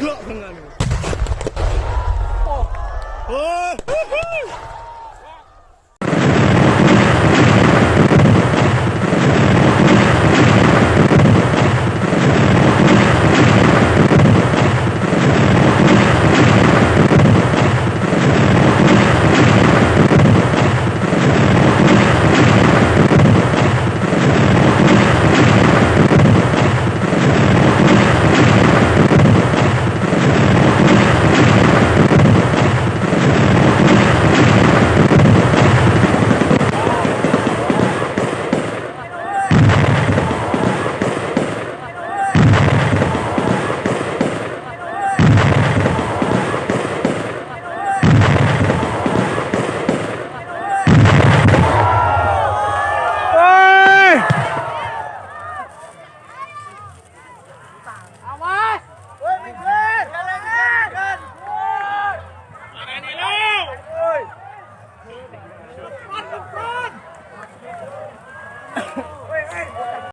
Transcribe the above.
으악 장난 아니고 어. 어.